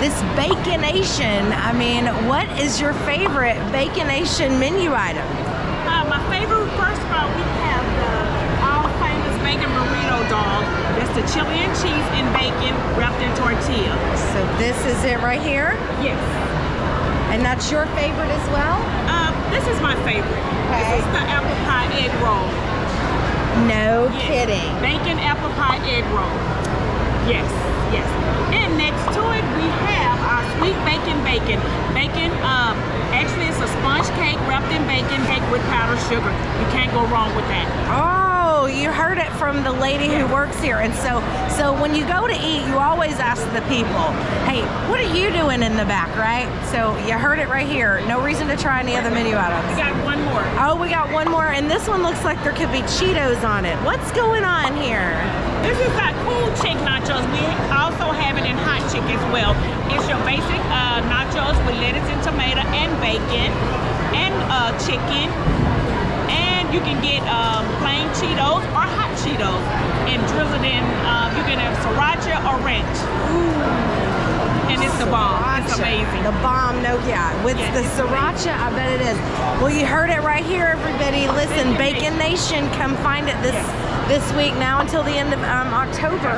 this Baconation. I mean, what is your favorite Baconation menu item? Uh, my favorite, first of all, we have the all famous bacon burrito dog. That's the chili and cheese and bacon wrapped in tortilla. So this is it right here, Yes. and that's your favorite as well? Uh, this is my favorite. Okay. This is the apple pie egg roll. No Yes. kidding. Bacon apple pie egg roll. Yes, yes. And next to it, we have our sweet bacon bacon. Um, actually it's a sponge cake wrapped in bacon, cake with powdered sugar. You can't go wrong with that. Oh, you heard it from the lady who works here. And so so when you go to eat, you always ask the people, "Hey, what are you doing in the back?" right? So you heard it right here. No reason to try any other menu items. We got one more. Oh, we got one more and this one looks like there could be Cheetos on it. What's going on here? As well. It's your basic uh, nachos with lettuce and tomato and bacon and uh, chicken. And you can get um, plain Cheetos or hot Cheetos and drizzle in. Uh, you can have sriracha or ranch. It's the bomb. It's amazing. The bomb, no, yeah. With Yes, the sriracha, I bet it is. Well, you heard it right here, everybody. Listen, Bacon Bacon Nation, come find it this Yes. this week now until the end of um, October.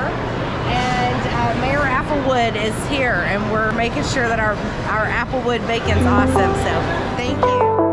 And uh, Mayor Applewood is here, and we're making sure that our our Applewood bacon's awesome. So, thank you.